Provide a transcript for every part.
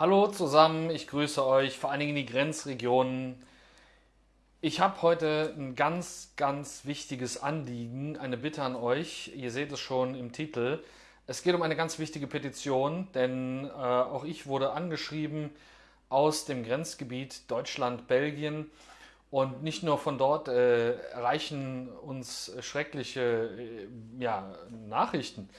Hallo zusammen, ich grüße euch, vor allen Dingen in die Grenzregionen. Ich habe heute ein ganz, ganz wichtiges Anliegen, eine Bitte an euch. Ihr seht es schon im Titel. Es geht um eine ganz wichtige Petition, denn äh, auch ich wurde angeschrieben aus dem Grenzgebiet Deutschland-Belgien. Und nicht nur von dort äh, erreichen uns schreckliche äh, ja, Nachrichten.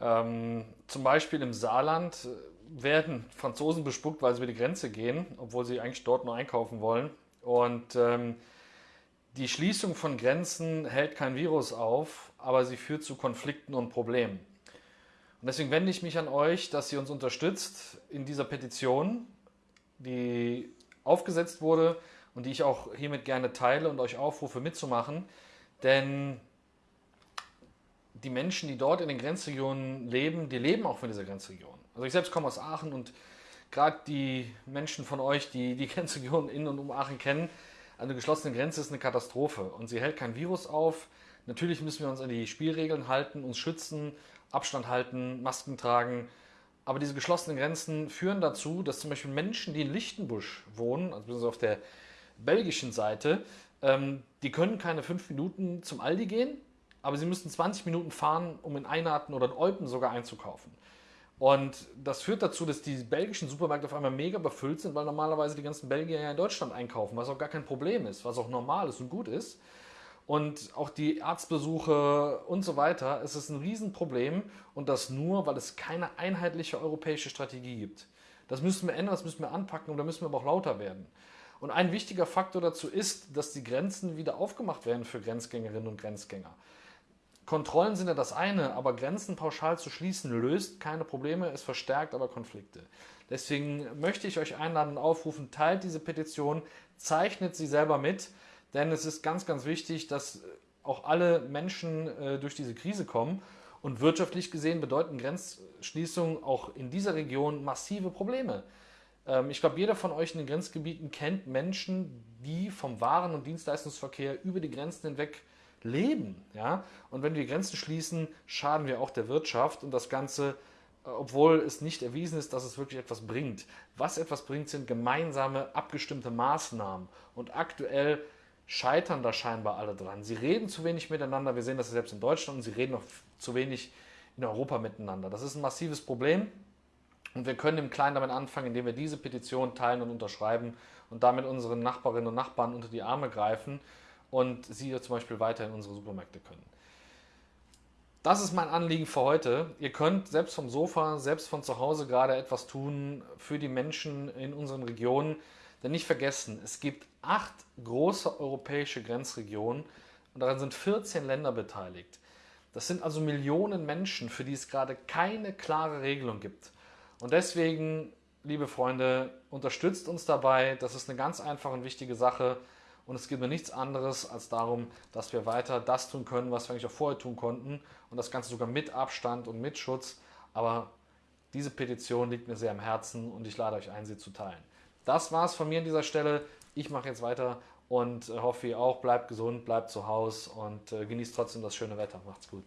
Ähm, zum Beispiel im Saarland werden Franzosen bespuckt, weil sie über die Grenze gehen, obwohl sie eigentlich dort nur einkaufen wollen. Und ähm, die Schließung von Grenzen hält kein Virus auf, aber sie führt zu Konflikten und Problemen. Und deswegen wende ich mich an euch, dass ihr uns unterstützt in dieser Petition, die aufgesetzt wurde und die ich auch hiermit gerne teile und euch aufrufe mitzumachen. Denn die Menschen, die dort in den Grenzregionen leben, die leben auch von dieser Grenzregion. Also ich selbst komme aus Aachen und gerade die Menschen von euch, die die Grenzregion in und um Aachen kennen, eine geschlossene Grenze ist eine Katastrophe und sie hält kein Virus auf. Natürlich müssen wir uns an die Spielregeln halten, uns schützen, Abstand halten, Masken tragen. Aber diese geschlossenen Grenzen führen dazu, dass zum Beispiel Menschen, die in Lichtenbusch wohnen, also auf der belgischen Seite, ähm, die können keine fünf Minuten zum Aldi gehen, aber sie müssen 20 Minuten fahren, um in Einarten oder in Eupen sogar einzukaufen. Und das führt dazu, dass die belgischen Supermärkte auf einmal mega befüllt sind, weil normalerweise die ganzen Belgier ja in Deutschland einkaufen, was auch gar kein Problem ist, was auch normal ist und gut ist. Und auch die Arztbesuche und so weiter, es ist ein Riesenproblem und das nur, weil es keine einheitliche europäische Strategie gibt. Das müssen wir ändern, das müssen wir anpacken und da müssen wir aber auch lauter werden. Und ein wichtiger Faktor dazu ist, dass die Grenzen wieder aufgemacht werden für Grenzgängerinnen und Grenzgänger. Kontrollen sind ja das eine, aber Grenzen pauschal zu schließen löst keine Probleme, es verstärkt aber Konflikte. Deswegen möchte ich euch einladen und aufrufen, teilt diese Petition, zeichnet sie selber mit, denn es ist ganz, ganz wichtig, dass auch alle Menschen äh, durch diese Krise kommen. Und wirtschaftlich gesehen bedeuten Grenzschließungen auch in dieser Region massive Probleme. Ähm, ich glaube, jeder von euch in den Grenzgebieten kennt Menschen, die vom Waren- und Dienstleistungsverkehr über die Grenzen hinweg leben. Ja? Und wenn wir Grenzen schließen, schaden wir auch der Wirtschaft und das Ganze, äh, obwohl es nicht erwiesen ist, dass es wirklich etwas bringt. Was etwas bringt, sind gemeinsame, abgestimmte Maßnahmen. Und aktuell scheitern da scheinbar alle dran. Sie reden zu wenig miteinander. Wir sehen das selbst in Deutschland und sie reden noch zu wenig in Europa miteinander. Das ist ein massives Problem. Und wir können im Kleinen damit anfangen, indem wir diese Petition teilen und unterschreiben und damit unseren Nachbarinnen und Nachbarn unter die Arme greifen und sie zum Beispiel weiter in unsere Supermärkte können. Das ist mein Anliegen für heute. Ihr könnt selbst vom Sofa, selbst von zu Hause gerade etwas tun für die Menschen in unseren Regionen. Denn nicht vergessen, es gibt acht große europäische Grenzregionen und daran sind 14 Länder beteiligt. Das sind also Millionen Menschen, für die es gerade keine klare Regelung gibt. Und deswegen, liebe Freunde, unterstützt uns dabei. Das ist eine ganz einfache und wichtige Sache. Und es geht mir nichts anderes als darum, dass wir weiter das tun können, was wir eigentlich auch vorher tun konnten. Und das Ganze sogar mit Abstand und mit Schutz. Aber diese Petition liegt mir sehr am Herzen und ich lade euch ein, sie zu teilen. Das war es von mir an dieser Stelle. Ich mache jetzt weiter und hoffe, ihr auch. Bleibt gesund, bleibt zu Hause und äh, genießt trotzdem das schöne Wetter. Macht's gut.